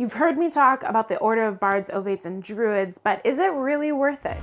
You've heard me talk about the Order of Bards, Ovates, and Druids, but is it really worth it?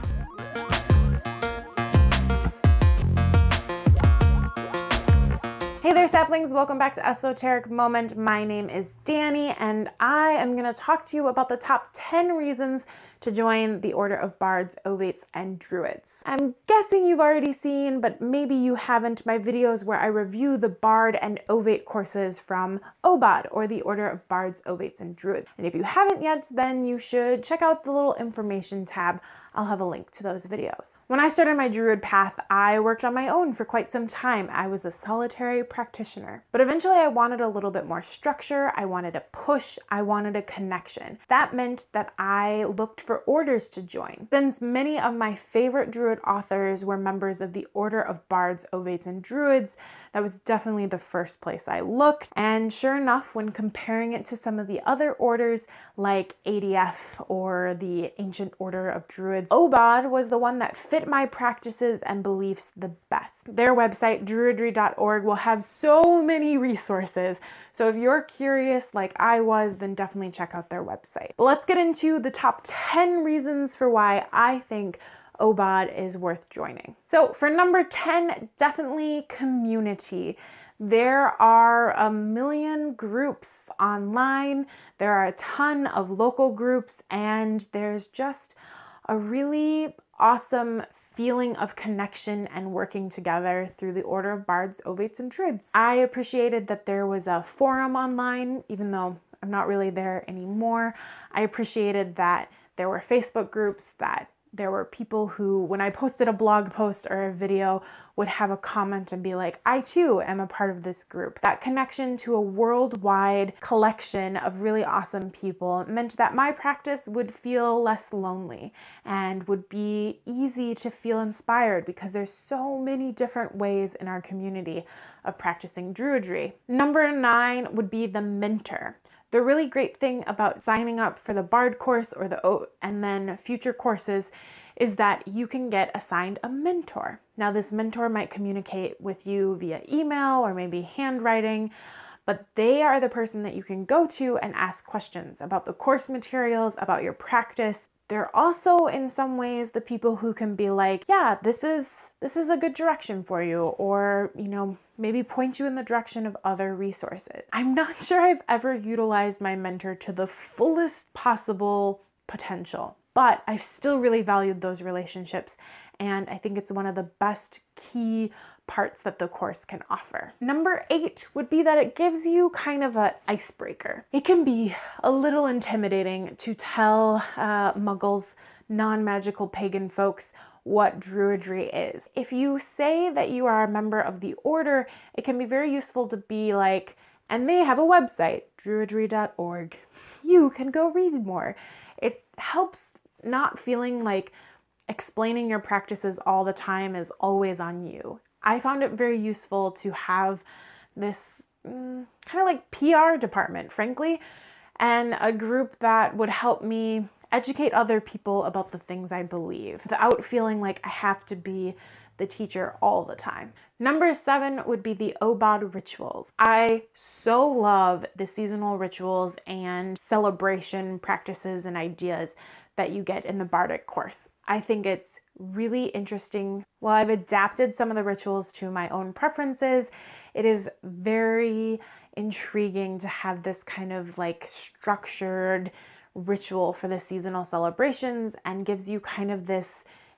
Hey there saplings, welcome back to Esoteric Moment. My name is Danny and I am going to talk to you about the top 10 reasons to join the Order of Bards, Ovates, and Druids. I'm guessing you've already seen, but maybe you haven't, my videos where I review the Bard and Ovate courses from OBOD, or the Order of Bards, Ovates, and Druids. And if you haven't yet, then you should check out the little information tab I'll have a link to those videos. When I started my Druid path, I worked on my own for quite some time. I was a solitary practitioner. But eventually I wanted a little bit more structure, I wanted a push, I wanted a connection. That meant that I looked for orders to join. Since many of my favorite Druid authors were members of the Order of Bards, Ovates, and Druids, that was definitely the first place I looked. And sure enough, when comparing it to some of the other orders like ADF or the Ancient Order of Druids, OBOD was the one that fit my practices and beliefs the best. Their website, druidry.org, will have so many resources. So if you're curious like I was, then definitely check out their website. But let's get into the top 10 reasons for why I think OBOD is worth joining. So for number 10, definitely community. There are a million groups online, there are a ton of local groups, and there's just a really awesome feeling of connection and working together through the Order of Bards, Ovates, and Druids. I appreciated that there was a forum online, even though I'm not really there anymore. I appreciated that there were Facebook groups that there were people who, when I posted a blog post or a video, would have a comment and be like, I too am a part of this group. That connection to a worldwide collection of really awesome people meant that my practice would feel less lonely and would be easy to feel inspired because there's so many different ways in our community of practicing Druidry. Number nine would be the mentor. The really great thing about signing up for the BARD course or the O and then future courses is that you can get assigned a mentor. Now, this mentor might communicate with you via email or maybe handwriting, but they are the person that you can go to and ask questions about the course materials, about your practice. They're also in some ways the people who can be like, yeah, this is this is a good direction for you or, you know, maybe point you in the direction of other resources. I'm not sure I've ever utilized my mentor to the fullest possible potential, but I've still really valued those relationships and I think it's one of the best key parts that the course can offer. Number eight would be that it gives you kind of an icebreaker. It can be a little intimidating to tell uh, muggles, non-magical pagan folks what Druidry is. If you say that you are a member of the order, it can be very useful to be like, and they have a website, druidry.org. You can go read more. It helps not feeling like explaining your practices all the time is always on you. I found it very useful to have this mm, kind of like PR department, frankly, and a group that would help me educate other people about the things I believe without feeling like I have to be the teacher all the time. Number seven would be the OBOD rituals. I so love the seasonal rituals and celebration practices and ideas that you get in the Bardic course. I think it's really interesting. While I've adapted some of the rituals to my own preferences, it is very intriguing to have this kind of like structured ritual for the seasonal celebrations and gives you kind of this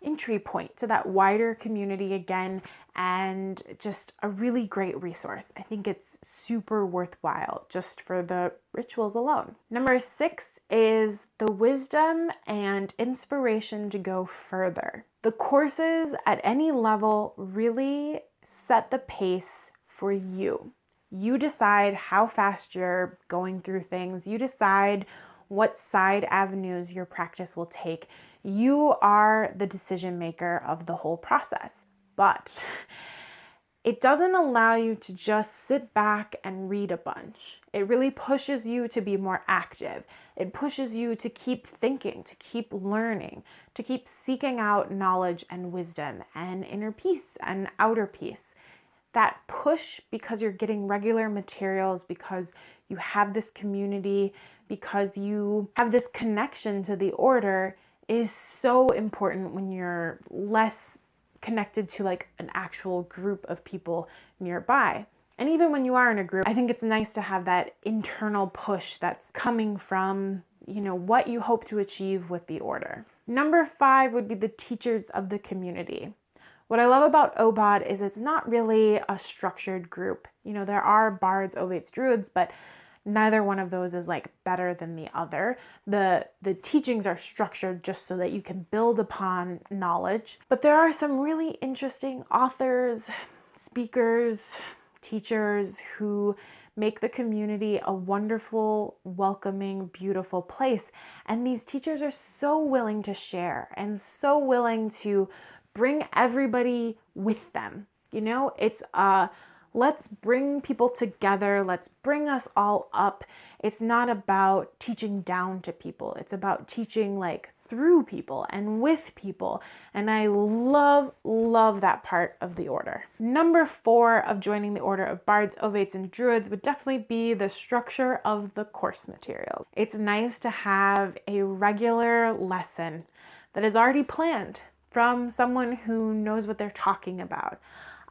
entry point to that wider community again and just a really great resource. I think it's super worthwhile just for the rituals alone. Number six is the wisdom and inspiration to go further. The courses at any level really set the pace for you. You decide how fast you're going through things. You decide what side avenues your practice will take. You are the decision maker of the whole process. But it doesn't allow you to just sit back and read a bunch. It really pushes you to be more active. It pushes you to keep thinking, to keep learning, to keep seeking out knowledge and wisdom and inner peace and outer peace. That push because you're getting regular materials, because you have this community because you have this connection to the order is so important when you're less connected to like an actual group of people nearby. And even when you are in a group, I think it's nice to have that internal push that's coming from, you know, what you hope to achieve with the order. Number five would be the teachers of the community. What I love about OBOD is it's not really a structured group. You know, there are bards, ovates, druids, but neither one of those is like better than the other. The the teachings are structured just so that you can build upon knowledge. But there are some really interesting authors speakers teachers who make the community a wonderful welcoming beautiful place. And these teachers are so willing to share and so willing to bring everybody with them. You know it's a Let's bring people together. Let's bring us all up. It's not about teaching down to people, it's about teaching like through people and with people. And I love, love that part of the order. Number four of joining the order of bards, ovates, and druids would definitely be the structure of the course materials. It's nice to have a regular lesson that is already planned from someone who knows what they're talking about.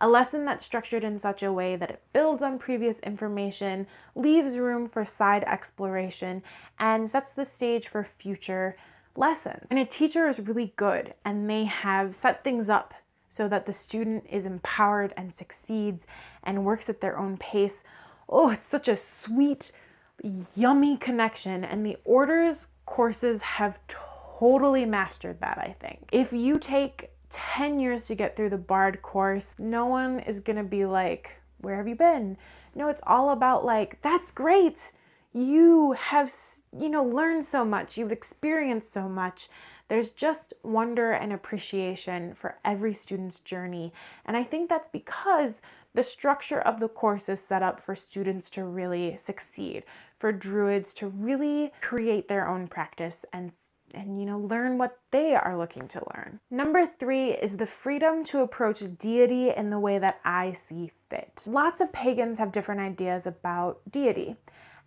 A lesson that's structured in such a way that it builds on previous information, leaves room for side exploration, and sets the stage for future lessons. And a teacher is really good and they have set things up so that the student is empowered and succeeds and works at their own pace. Oh, it's such a sweet, yummy connection. And the orders courses have totally mastered that, I think. If you take 10 years to get through the BARD course, no one is going to be like, Where have you been? No, it's all about like, That's great. You have, you know, learned so much. You've experienced so much. There's just wonder and appreciation for every student's journey. And I think that's because the structure of the course is set up for students to really succeed, for druids to really create their own practice and and you know learn what they are looking to learn. Number 3 is the freedom to approach deity in the way that I see fit. Lots of pagans have different ideas about deity.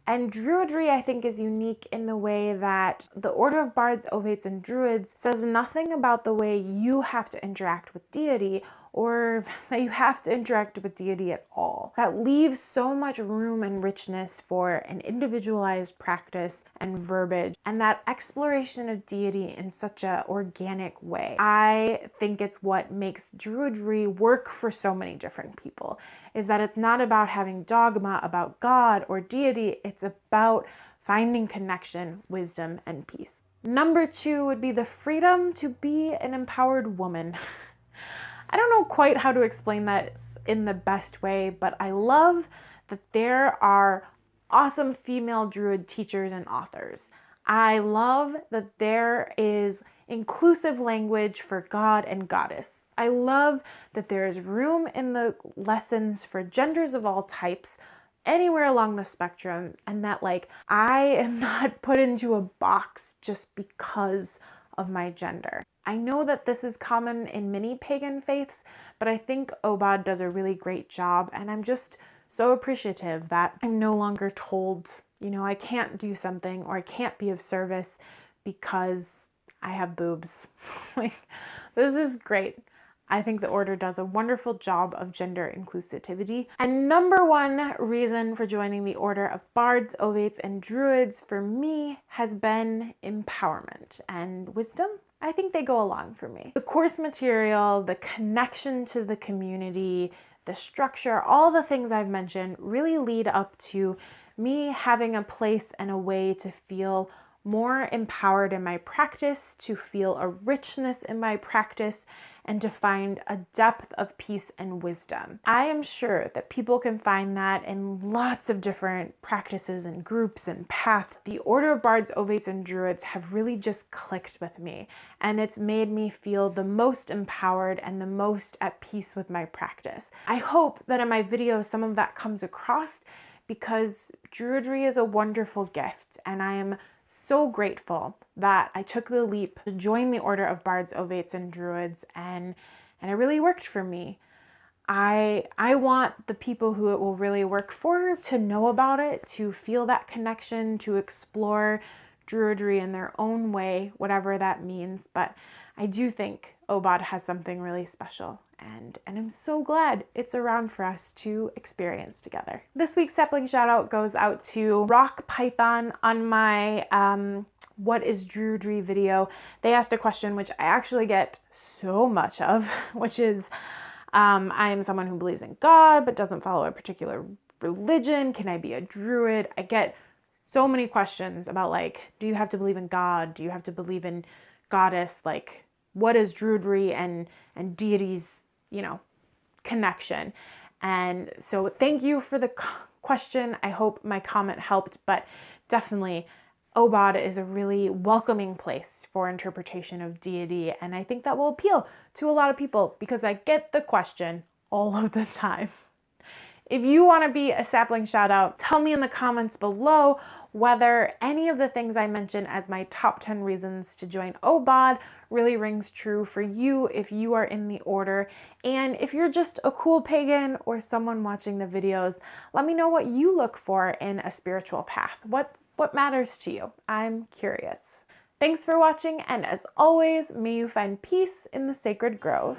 And Druidry, I think, is unique in the way that the Order of Bards, Ovates, and Druids says nothing about the way you have to interact with deity or that you have to interact with deity at all. That leaves so much room and richness for an individualized practice and verbiage and that exploration of deity in such a organic way. I think it's what makes Druidry work for so many different people is that it's not about having dogma about God or deity, it's about finding connection, wisdom, and peace. Number two would be the freedom to be an empowered woman. I don't know quite how to explain that in the best way, but I love that there are awesome female druid teachers and authors. I love that there is inclusive language for God and goddess. I love that there is room in the lessons for genders of all types anywhere along the spectrum and that like I am not put into a box just because of my gender. I know that this is common in many pagan faiths, but I think OBOD does a really great job, and I'm just so appreciative that I'm no longer told, you know, I can't do something or I can't be of service because I have boobs. like, this is great. I think the order does a wonderful job of gender inclusivity. And number one reason for joining the order of bards, ovates, and druids for me has been empowerment and wisdom. I think they go along for me. The course material, the connection to the community, the structure, all the things I've mentioned really lead up to me having a place and a way to feel more empowered in my practice, to feel a richness in my practice, and to find a depth of peace and wisdom. I am sure that people can find that in lots of different practices and groups and paths. The Order of Bards, Ovates, and Druids have really just clicked with me, and it's made me feel the most empowered and the most at peace with my practice. I hope that in my videos some of that comes across because Druidry is a wonderful gift, and I am so grateful that I took the leap to join the Order of Bards, Ovates, and Druids, and, and it really worked for me. I I want the people who it will really work for to know about it, to feel that connection, to explore Druidry in their own way, whatever that means. But I do think Obod has something really special and, and I'm so glad it's around for us to experience together. This week's sapling shout out goes out to Rock Python on my um, What is Druidry video. They asked a question which I actually get so much of, which is um, I am someone who believes in God but doesn't follow a particular religion. Can I be a druid? I get so many questions about like, do you have to believe in God? Do you have to believe in goddess? Like, what is druidry and and deities you know, connection. And so thank you for the question. I hope my comment helped, but definitely Obod is a really welcoming place for interpretation of deity. And I think that will appeal to a lot of people because I get the question all of the time. If you want to be a sapling shout out, tell me in the comments below whether any of the things I mentioned as my top 10 reasons to join OBOD really rings true for you if you are in the order. And if you're just a cool pagan or someone watching the videos, let me know what you look for in a spiritual path. What, what matters to you? I'm curious. Thanks for watching, and as always, may you find peace in the sacred grove.